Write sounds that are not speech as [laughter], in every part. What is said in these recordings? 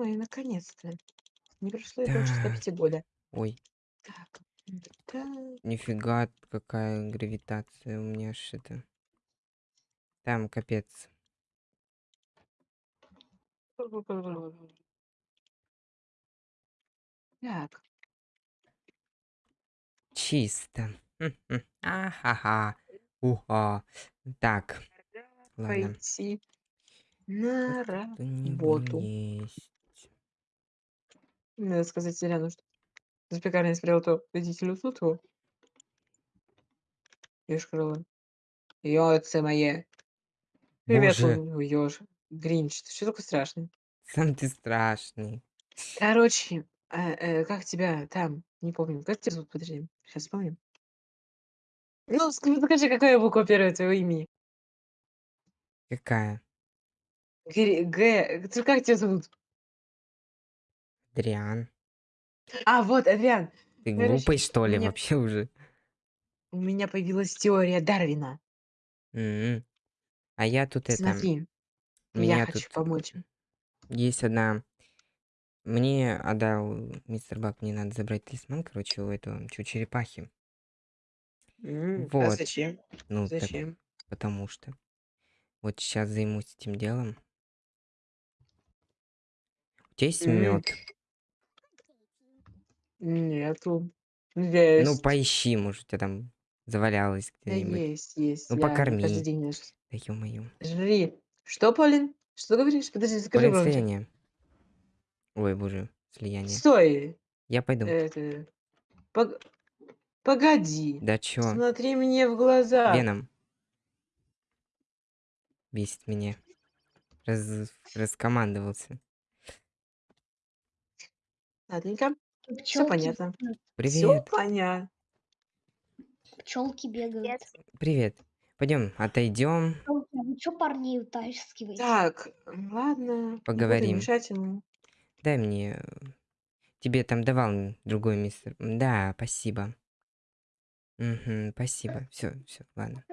мой, наконец-то. Не прошло и больше Так. 105 года. Ой. Так. Так. Нифига, какая гравитация у меня аж это. Там капец. Так. Чисто. Мгм. Ахаха. Уха. Так. Ладно. Пойти на Кто-нибудь работу. есть. Надо сказать Селяну, что за пекарней смотрел то родителю Суту. Ёшкарова. Яйца мои. Привет, Боже. ёж Гринч. Ты что такой страшный? Сам ты страшный. Короче, э, э, как тебя там? Не помню. Как тебя зовут? Подожди, щас вспомним. Ну, ск скажи, какая буква 1 твоего имени? Какая? Гри Г. Т как тебя зовут? Дриан. А, вот, Адриан. Ты Короче, глупый, что у ли, меня вообще уже? у меня появилась теория Дарвина. М. А я тут это Смотри, У я хочу тут помочь. есть одна Мне отдал мистер Бак, мне надо забрать талисман, короче, у этого, чу черепахи. М, а Вот. зачем? Ну, так Зачем? потому что. Вот щас займусь этим делом. У тя есть М. мёд? Нету. Ну, Есть. поищи, может, у тя там завалялось Да где-нибудь. есть, есть. Ну, Я каждый покорми. день ешь. Да ё-моё. Жри. Что, Полин? Что говоришь? Подожди, скажи Полин, громче. слияние. Ой, боже, слияние. Стой! Я пойду. Это пог погоди. Да чё? Смотри мне в глаза. Веном. Бесит меня. Раз раскомандовался. Ладненько. Пчёлки понятно. бегают. Привет. поня Пчёлки бегают. Привет. Пойдём, отойдём. Пчёлки, а вы чё парней утаскиваете? Так, ладно, не Поговорим. мешать ему. Дай мне, э, тебе там давал, м, другой мистер. Да, спасибо. Мгм, спасибо. Всё, всё, ладно.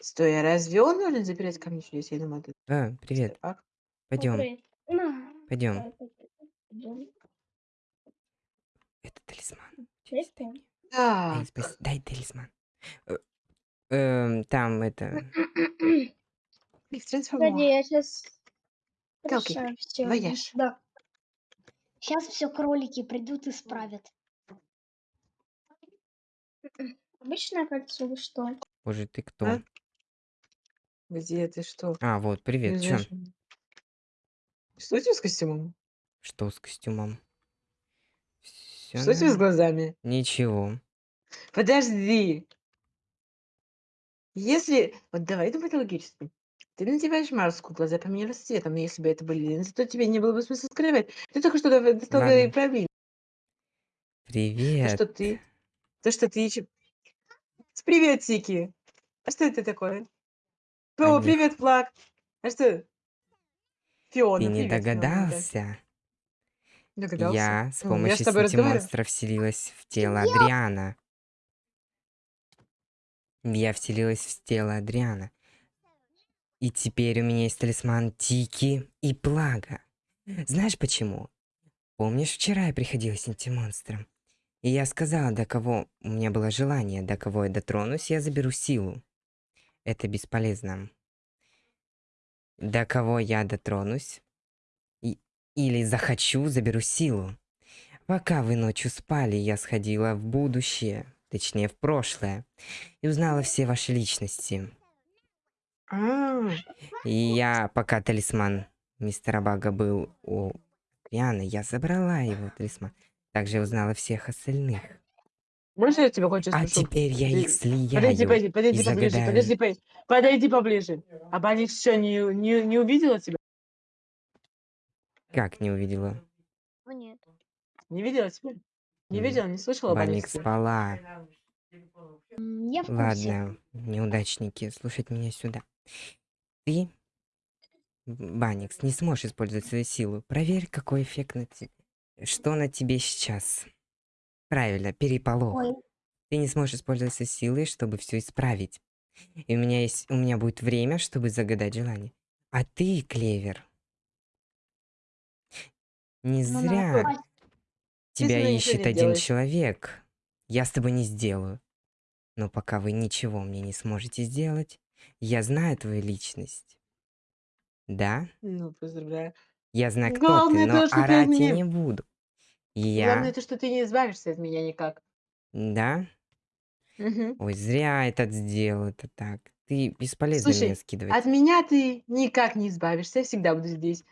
Стой, а разве он должен забирать камни чудес? Я думала, это А, мистер привет. Добрый. На. Так, так, идём. Это талисман. Дай Чист дай спас талисман. Э, эм, там это [clears throat] трансформовала. я щас Телки, вояж. Да. Щас всё кролики придут, исправят. М-м. Обычное кольцо или что? Боже, ты А? кто? Где ты что? А, вот, привет. Меня? Что у тебя с костюмом? Что с костюмом? Всё Что у тебя с глазами? Ничего. Подожди. Если вот давай думать логически. Ты надеваешь маску, глаза поменялись цветом, но если бы это были линзы, то тебе не было бы смысла скрывать. Ты только что достал и Ладно. проявил. То, Привет. что ты то, что ты ещё С приветики. А что это такое? О, привет, Флаг. А что? Ты Фиона, не привет, Фиона, да. Догадался? Я с Ну, я с помощью тобой сети разговариваю. монстров вселилась в тело Адриана. Я вселилась в тело Адриана. И теперь у меня есть талисман Тики и Плага. Знаешь почему? Помнишь, вчера я приходила сети-монстром? И я сказала, до кого у меня было желание, до кого я дотронусь, я заберу силу. Это бесполезно. До кого я дотронусь или захочу, заберу силу. Пока вы ночью спали, я сходила в будущее, точнее, в прошлое, и узнала все ваши личности. А. И я, пока талисман мистера Бага был у Адриана, я забрала его талисман. Также узнала всех остальных. Можно я тебя кое-что А теперь я их слияю подойди, подойди, подойди поближе, загадаю подожди, по подойди поближе. А Баникс что, не не не увидела тебя? Как не увидела? Ну нет. Не видела тебя? Не видела, не слышала о Банник Баниксе? спала. М, я в курсе. Ладно, неудачники, слушать меня сюда. Ты, Баникс, не сможешь использовать свою силу. Проверь, какой эффект на те что на тебе сейчас. Правильно, переполох. Ой. Ты не сможешь использовать свои силы, чтобы всё исправить. И у меня есть у меня будет время, чтобы загадать желание. А ты, Клевер Не Ну, зря нормально. тебя ничего ищет не один сделаешь. человек. Я с тобой не сделаю. Но пока вы ничего мне не сможете сделать, я знаю твою личность. Да? Ну, поздравляю. Я знаю, кто ты, Главное но то, что ты от орать я меня... не буду. Главное Я... то, что ты не избавишься от меня никак. Да? Мгм. Ой, зря этот сделал это так. Ты бесполезно меня Слушай, скидывать. от меня ты никак не избавишься. Я всегда буду здесь.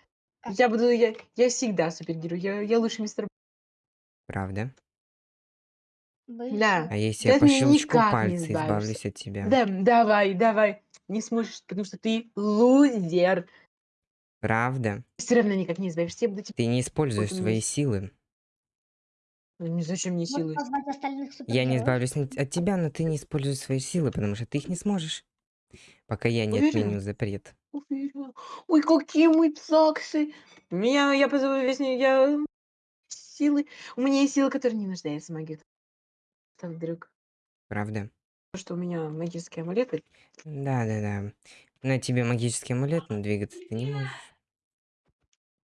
Как? Я буду... Я, я всегда супергерой. Я, я лучший мистер... Правда? Да. А если я от по щелчку не пальца избавлюсь от тебя? Да, давай, давай. Не сможешь, потому что ты лузер. Правда? Все равно никак не избавишься. Я буду тебе... Ты не используешь свои есть- силы. Ну, зачем мне силы? Я не избавлюсь от от тебя, но ты не используешь свои силы, потому что ты их не сможешь. Пока я не Уверен? отменю запрет. Уверена. Ой, какие мы цаксы. Меня, я позову весь... Я... Силы. У меня есть силы, которые не нуждаются в магии. Так, вдруг. Правда? То, что у меня магический амулет. и- Да-да-да. На тебе магический амулет, но двигаться ты не можешь.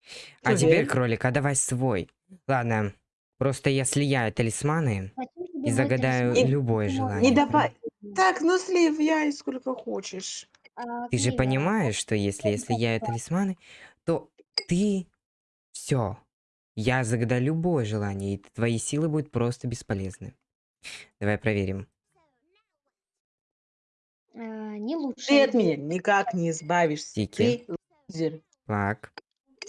Ты А теперь, уверен? кролик, а давай свой. Ладно. Просто я слияю талисманы Зачем тебе и мой загадаю талисман? Не- любое можешь желание. Не давай. Так, ну слив я сколько хочешь. А, Ты же понимаешь, что если я слияю талисманы, то ты... Все. Я загадаю любое желание, и твои силы будут просто бесполезны. Давай проверим. а, не Ты лучшее от меня никак не избавишься. Тики. Ты лузер. Плак.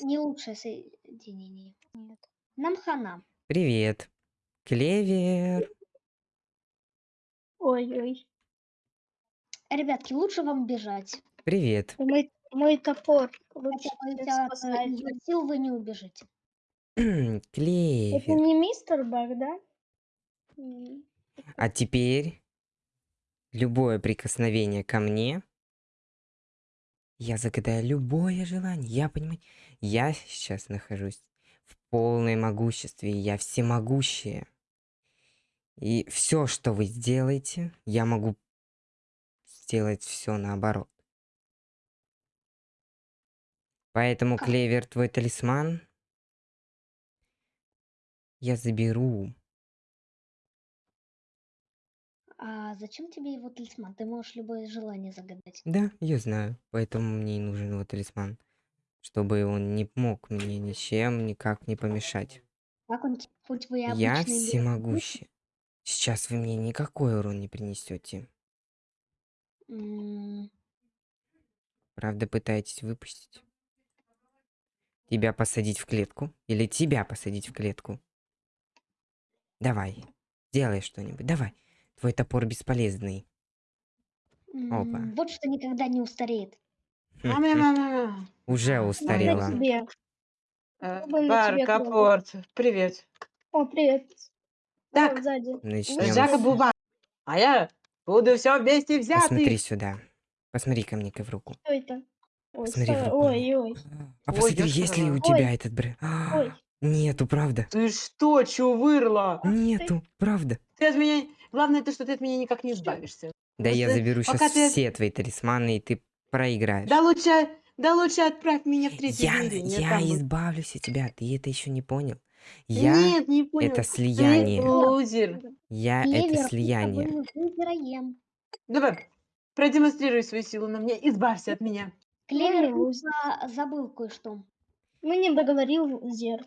Не лучшее соединение. Нет. Нам хана. Привет. Клевер. Ой-ой. Ребятки, лучше вам бежать. Привет. Мой, мой топор лучше ее сил вы не убежите. Это Клевер. не мистер Баг, да? А теперь любое прикосновение ко мне, я загадаю любое желание. Я понимаю, я сейчас нахожусь в полной могуществе, я всемогущая. И все, что вы сделаете, я могу сделать все наоборот. Поэтому? Клевер, твой талисман я заберу. А зачем тебе его талисман? Ты можешь любое желание загадать. Да, я знаю. Поэтому мне и нужен его талисман. Чтобы он не мог мне ничем никак не помешать. Как он, хоть вы Я всемогущий. Сейчас вы мне никакой урон не принесете. Правда, пытаетесь выпустить? Тебя посадить в клетку? Или тебя посадить в клетку? Давай, делай что-нибудь. Давай. Твой топор бесполезный. Опа. Вот что никогда не устареет. [laughs] Уже устарела. Э, Бар. Капорт, привет. О, привет. Так. Жака с- Буба. А я буду все вместе Посмотри взятый. сюда. Посмотри ко мне в руку. Что это? Ой, Посмотри в руку. ой, ой. А Ой, посмотри, ёшкин есть ли у тебя Ой. этот бренд? Ой. Нету, правда. Ты что, чувырла? Нету, правда. Ты от меня... Главное то, что ты от меня никак не избавишься. Да я Просто заберу сейчас ты- все твои талисманы, и ты проиграешь. Да лучше, да лучше отправь меня в третье я измерение. я там вот. избавлюсь от тебя, ты это еще не понял. Я Нет, не понял. это Ты слияние. лузер. Я Клевер, это ты слияние. Героем. Давай, продемонстрируй свою силу на мне, избавься от меня. Клевер просто забыл кое-что. Ну, не договорил Зер.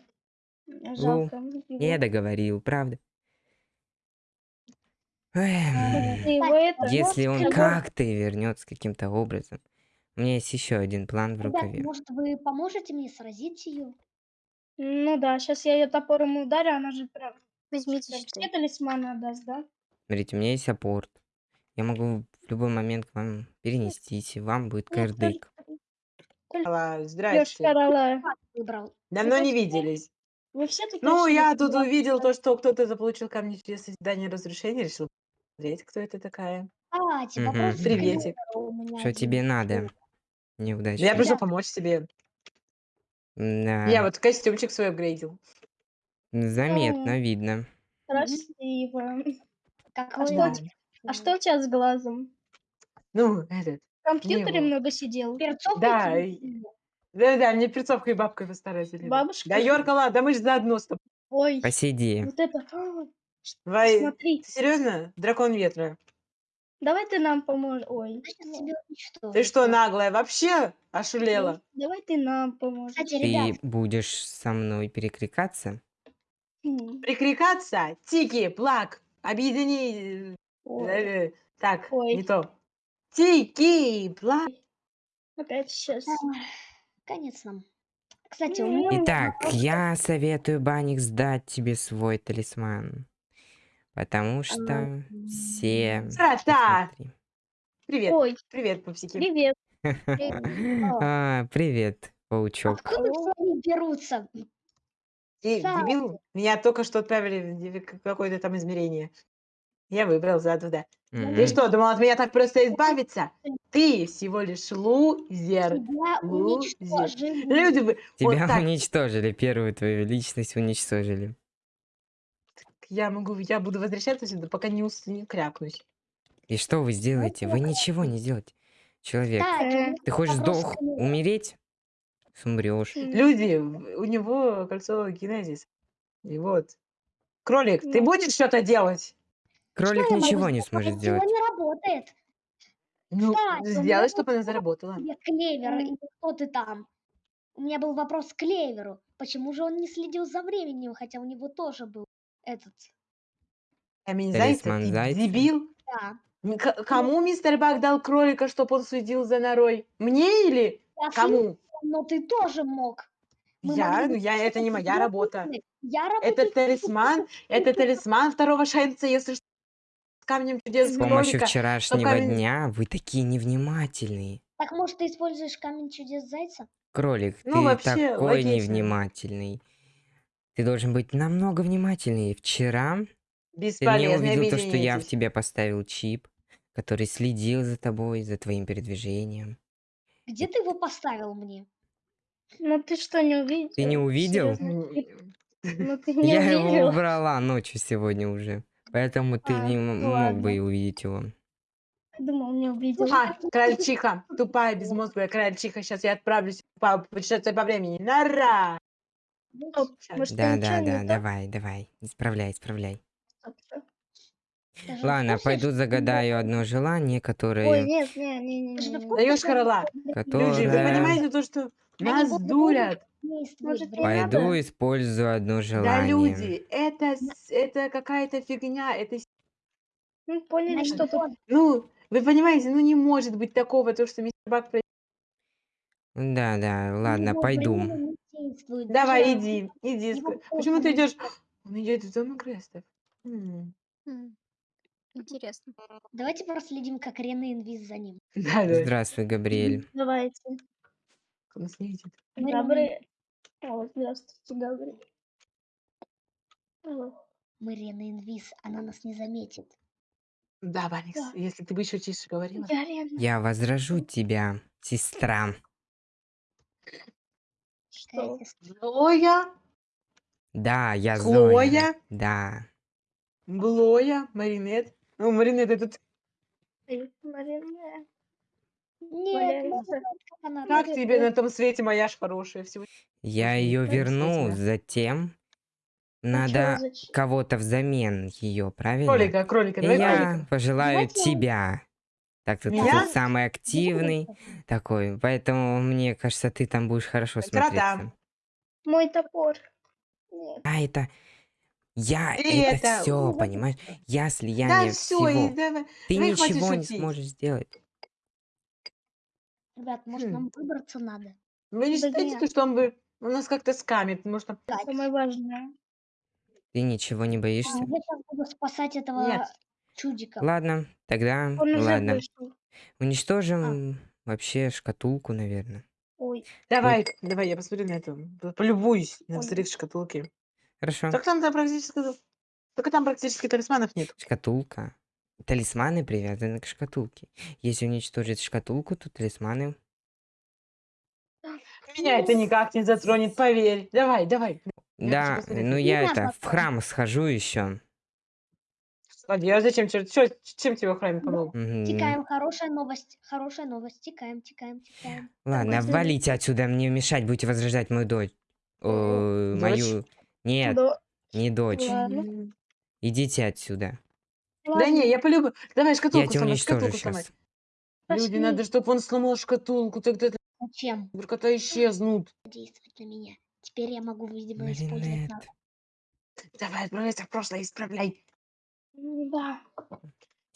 Жалко. Я договорил, правда. Ты его это... Если он как-то вернется каким-то образом. У меня есть еще один план в Ребят, рукаве. может вы поможете мне сразить ее? Ну да, сейчас я ее топором ударю, она же прям... Возьмите прям щиты. все талисманы отдаст, да? Смотрите, у меня есть апорт. Я могу в любой момент к вам перенестись, и вам будет Нет, кырдык. Алла, Здрасте. Выбрал. Давно не виделись. Вы все такие Ну, я тут увидел то, что кто-то заполучил камни через создание разрушения, решил посмотреть, кто это такая. Кстати, Мгм. вопрос к Приветик. Что тебе надо? Неудачно. Я пришел помочь тебе. Да, Я вот костюмчик свой апгрейдил. заметно, видно. Красиво. Как А вы- что, у а что у тебя с глазом? Ну, этот. В компьютере Его. много сидел? Перцовка Да, тебе и- сильно? Да-да, мне перцовкой и бабкой постарайся. Бабушка? Да, Йоркала, да мы же заодно с тобой. Ой, Посиди. вот это... а, Давай, Смотри, ты серьезно? Дракон ветра. давай ты нам поможешь. Ой, Я сейчас тебя уничтожу. Ты что, наглая, вообще ошулела? давай ты нам поможешь. Кстати, Ты ребят, будешь со мной перекликаться? М, Прикрикаться? Тики, плак, объедини... ой, э, Так, Ой. не то. Тики, плак. Опять сейчас. конец нам. Кстати, у меня Итак, я советую, Баник, сдать тебе свой талисман. Потому что все... Посмотри. Привет, Ой, привет, пупсики. привет. [laughs] А, Привет, паучок. откуда все они берутся? Ты Кстати. дебил? Меня только что отправили в какое-то там измерение. Я выбрал за туда. Мгм. Ты что, думал от меня так просто избавиться? Ты всего лишь лузер. Тебя лузер. уничтожили. Люди бы... вот Тебя так. уничтожили, первую твою личность уничтожили. Я могу, я буду возвращаться сюда, пока не, ус, не крякнусь. И что вы сделаете? Вы ничего не сделаете. Человек, у Э, ты хочешь сдох, умереть? Умрешь. Люди, у него кольцо генезис. И вот. Кролик, ты Ну. будешь что-то делать? Кролик Что я могу ничего не сделать? сможет Его сделать. не работает. Ну, у меня сделай, чтобы она заработала. тебе, Клевер, или кто ты там? У меня был вопрос к Клеверу. Почему же он не следил за временем, хотя у него тоже был этот... Камень зайца, Талисман ты зайца. дебил? Да. М, к- Кому мистер Бак дал кролика, чтобы он следил за норой? Мне или Я кому? Но ты тоже мог. Мы Я? могли Ну, я, это не моя работа. Я работаю. Это талисман, это талисман второго шанса, если что, с камнем чудес С с помощью кролика. вчерашнего камень- дня вы такие невнимательные. Так может ты используешь камень чудес зайца? Кролик, Ну, ты вообще, такой логично. невнимательный. Ты должен быть намного внимательнее. Вчера ты не Бесполезно, увидел то, что я в тебе поставил чип, который следил за тобой, за твоим передвижением. Где ты его поставил мне? Ну ты что, не увидел? Ты не увидел? Серьезно? М, Ну ты не Я его убрала ночью сегодня уже. Поэтому ты А, не ну мог бы ладно. и увидеть его. Думал, не увидел. А, крольчиха, тупая, безмозглая крольчиха. Сейчас я отправлюсь по путешествие по времени. Нара! Может, Да, да, да, давай, давай. Исправляй, исправляй. Ладно, пойду загадаю одно желание, Ой, которое... нет, не, не, не, Ты же не, в не. курсе, Даешь что корола. они Люди, вы понимаете то, что нас дурят? Может, время. надо? Пойду использую одно Да, желание. люди, это, с- это какая-то фигня. Это, Ну, поняли, Они что тут. ну, вы понимаете, ну не может быть такого, то, что мистер Бак... Да, да, ладно, его пойду. не действует. Давай, иди, иди. его Почему ты идешь? Он идет в дом Крестов. М, М, Интересно. Давайте проследим, как Рене инвиз за ним. [laughs] Да, да. Здравствуй, Габриэль. [laughs] Давайте. Видит. Мы Габриэль. О, здравствуйте, Габриэль. Мы Рене инвиз, она нас не заметит. Да, Ваникс, Да. если ты бы еще тише говорила. Я Лена. Я возражу тебя, сестра. Что? Зоя, Да, я Зоя? Зоя. Да. Блоя, Маринет. Ну, Маринет этот... Ты, Марина. Нет, ну, как она Как так тебе на том свете, моя ж хорошая? Всего... Я ее верну, затем чё, надо кого-то взамен ее, правильно? Кролика, кролика, давай я кролика. пожелаю Давайте тебя. Так ты тут самый активный такой, поэтому мне кажется, ты там будешь хорошо смотреться. Мой топор. Нет. А это я Ты это, это- все, понимаешь? Я Да слияние все, всего. Ты ну и хватит ничего не шутить. сможешь сделать. Ребят, может Хм. нам выбраться надо? Вы не Да считаете, нет. то, что он бы у нас как-то скамит? Может, там... Самое важное. Ты ничего не А, боишься? Я сейчас буду спасать этого Нет. чудика. Ладно, тогда Он ладно. вышел. Уничтожим вообще шкатулку, наверное. Ой, Давай, давай, я посмотрю на это. Полюбуюсь на Ой. взрыв шкатулки. Хорошо. Так там, там практически... Только там практически талисманов нет. Шкатулка. Талисманы привязаны к шкатулке. Если уничтожить шкатулку, то талисманы... Меня это никак не затронет, поверь. Давай, давай. Я Да, ну как- я Меня это в храм схожу еще. Ладно, я зачем? чё- чё- чем тебе в храме помог? Мгм. Тикаем, хорошая новость, хорошая новость. Тикаем, тикаем, тикаем. Ладно, Давай. валите отсюда, мне мешать, будете возрождать мою дочь. О, Дочь? мою... Нет, Да. не дочь. Ладно. Идите отсюда. Да не, я полюбу. Давай Я шкатулку тебя сломай, уничтожу шкатулку сломай. сейчас. Люди, Пошли. надо, чтобы он сломал шкатулку, тогда Зачем наркота исчезнут. действовать на меня? Теперь я могу, видимо, использовать навык. Давай, отправляйся в прошлое, исправляй. Да.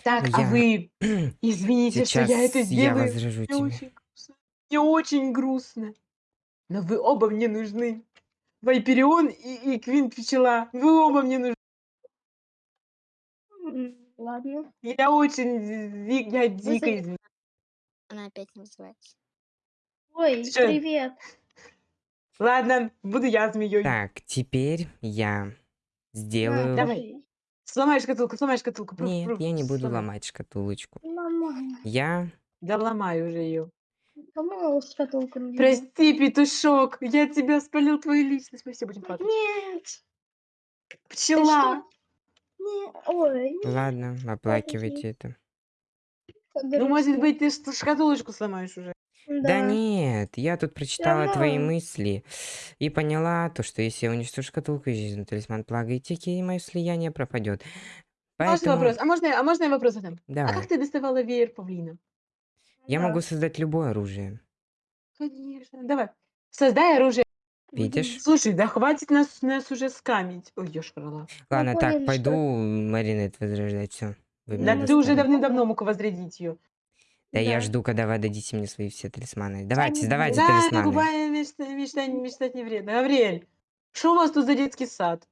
Так, а Я- вы [clears throat] извините, что Сейчас я это я сделаю. возражу Мне тебе. очень. Мне очень грустно. Но вы оба мне нужны. Вайперион и, и Квин Пчела. Вы оба мне нужны. Ладно. Я очень я дико извиняюсь. Она опять не называется. Ой, Ты чё? привет. Ладно, буду я змеей. Так, теперь я сделаю... давай. Сломай шкатулку, сломай шкатулку. Нет, я не буду сломай. ломать шкатулочку. Нормально. Я... Да ломай уже ее. Кому шкатулку? Прости, петушок, я тебя спалил твою личность. Мы все будем плакать. Нет. Пчела. Не, ой. не, Ладно, оплакивайте это. как Ну, может грустно. быть, ты ш- шкатулочку сломаешь уже. Да нет, я тут прочитала твои равно. мысли и поняла то, что если я уничтожу шкатулку, исчезнет талисман плага и тики, и мое слияние пропадет. Можно Поэтому вопрос? А можно, а можно я вопрос задам? А давай. как ты доставала веер павлина? Я Да. могу создать любое оружие. Конечно. Давай. Создай оружие. Видишь? Слушай, да хватит нас, нас уже скамить. Ой, ешь крыла. Ладно, так, что- пойду Маринет возрождать. Все. Вы Да ты уже достали. давным-давно мог возрядить ее. Да я Да. жду, когда вы отдадите мне свои все талисманы. Давайте, не давайте Да, талисманы. губами мечтать, мечтать, мечтать не вредно. Гавриэль, что у вас тут за детский сад?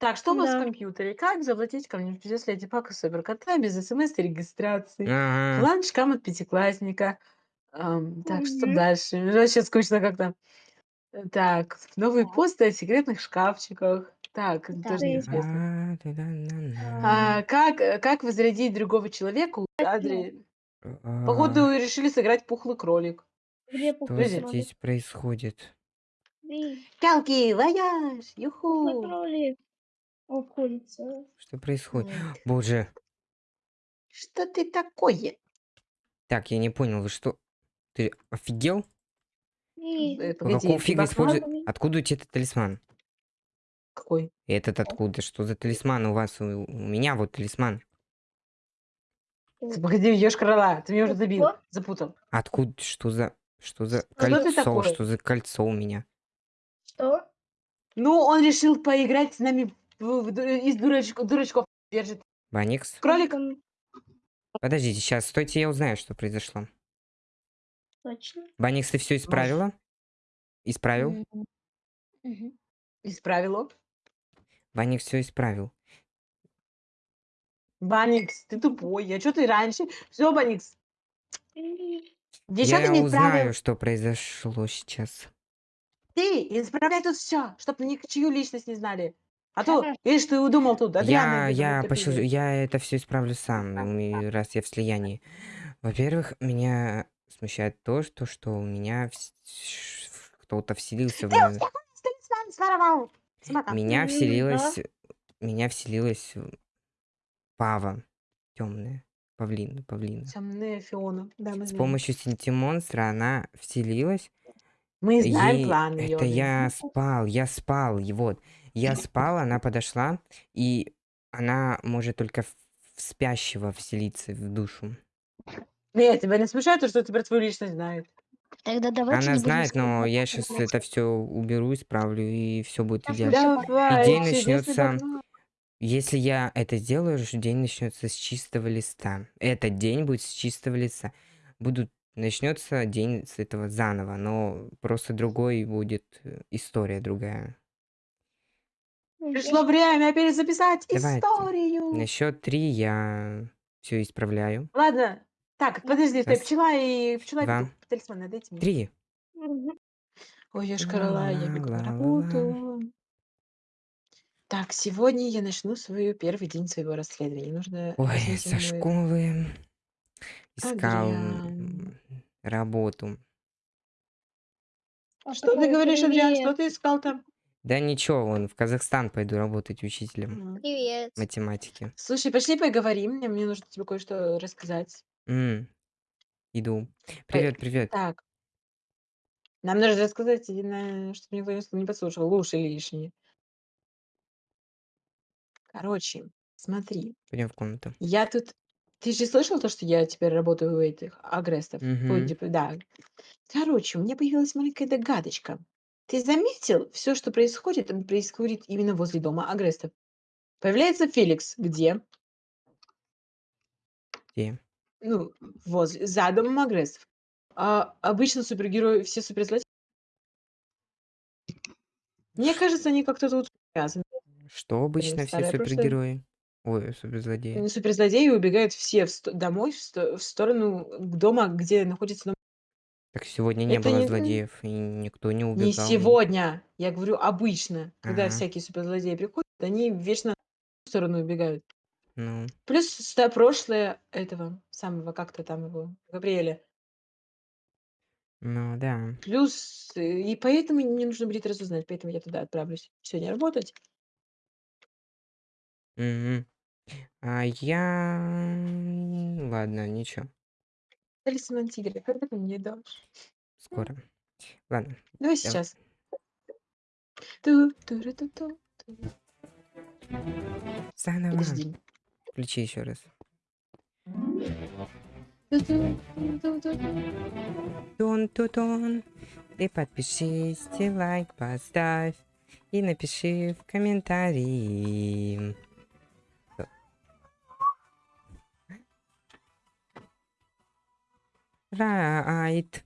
Так, что у вас Да. в компьютере? Как завладеть чудес Леди Пака Суперкота без смс и регистрации? Ага. План шкам от пятиклассника. Ам, так, что Мгм. дальше? Вообще скучно как-то. Э, Так, новые Так. посты о секретных шкафчиках. Так, это Да. тоже Ты- неинтересно. А, да-да-на-на. А, как, э, как возрядить другого человека? Адри... А, Походу, решили сыграть пухлый кролик. Где Что пухлый Подожди. кролик? здесь происходит? Эй, Пялки, вояж, пухлый юху. кролик. Обходится. Что происходит? Вот. Боже. Что ты такое? Так, я не понял, вы что? Ты офигел? Погоди, какого фига бахнул? используете? Откуда у тебя этот талисман? Какой? Этот откуда? Что за талисман у вас? У, у меня вот талисман. Погоди, ешь крыла, ты меня уже забил, запутал. Откуда? Что за... Что за Что кольцо? Что за кольцо у меня? Что? Ну, он решил поиграть с нами из дурачков, дурачков держит. Баникс? Кролик? Там Подождите, сейчас, стойте, я узнаю, что произошло. Точно. Баникс, ты все исправила? Исправил? М, мгм. Исправил. Баникс все исправил. Баникс, ты тупой. А что ты раньше? Все, Баникс. Ты я не узнаю, исправил. что произошло сейчас. Ты исправляй тут все, чтобы ничью личность не знали. А то, видишь, ты удумал тут. Я, ее я, зовут, пошел, я это все исправлю сам, раз я в слиянии. Во-первых, меня смущает то, что, что у меня кто-то вселился в. Меня вселилась... Меня вселилась Пава. Темная. Павлина, павлина. Темная Фиона. Да, мы С помощью синтимонстра она вселилась. Мы знаем Ей- план Это я спал, я спал, и вот. Я спал, она подошла, и она может только в в спящего вселиться в душу. Нет, тебя не смущает то, что ты про твою личность знает. Тогда давайте Она не будем знает, но я сейчас это все уберу, исправлю, и все будет идеально. Давай, день чудесный начнется. Если я это сделаю, день начнется с чистого листа. Этот день будет с чистого листа. Будут начнется день с этого заново, но просто другой будет э, история другая. Пришло время перезаписать Давайте. историю. На счет три я все исправляю. Ладно. Так, подожди, Раз, пчела и пчела два, бегут. Талисман, дайте мне. Три. Ой, я шкарала, я бегу на работу. Так, сегодня я начну свой первый день своего расследования. Нужно Ой, со мой- школы искал Адриан. работу. А Что ты говоришь, Адриан? Что ты искал там? Да ничего, вон в Казахстан пойду работать учителем. Привет. математики. Слушай, пошли поговорим. Мне мне нужно тебе кое-что рассказать. М, Иду. Привет, привет. Так, нам нужно рассказать, на- чтобы никто не с- не подслушал, уши лишние. Короче, смотри, Пойдем в комнату. я тут... Ты же слышал то, что я теперь работаю у этих агрестов? Ой, типа, да. Короче, у меня появилась маленькая догадочка. Ты заметил, все, что происходит, м, происходит именно возле дома агрестов? Появляется Феликс. Где? Где? Ну, возле, за домом агрессов. А обычно супергерои, все суперзлодеи... Мне кажется, они как-то тут связаны. Что обычно все старое прошлое. супергерои? Ой, суперзлодеи. Суперзлодеи убегают все в сто- домой, в, сто- в сторону к дома, где находится дом. Так сегодня не Это было не- злодеев, и никто не убегал. Не сегодня, я говорю обычно. Когда Ага. всякие суперзлодеи приходят, они вечно в сторону убегают. Ну, Плюс ста- прошлое этого самого, как-то там его, Габриэля. ну да. Плюс, э, и поэтому мне нужно будет разузнать, поэтому я туда отправлюсь сегодня работать. Мгм. А я... Ладно, ничего. Талисман тигра, когда ты мне дашь? Скоро. Ладно. Давай сейчас. Ту-ту-ру-ту-ту, ту. Заново. Подожди. Включи еще раз. Ту-ту-ту-ту-ту. Тон-ту-тон. Ты подпишись, ты лайк поставь и напиши в комментарии. Right.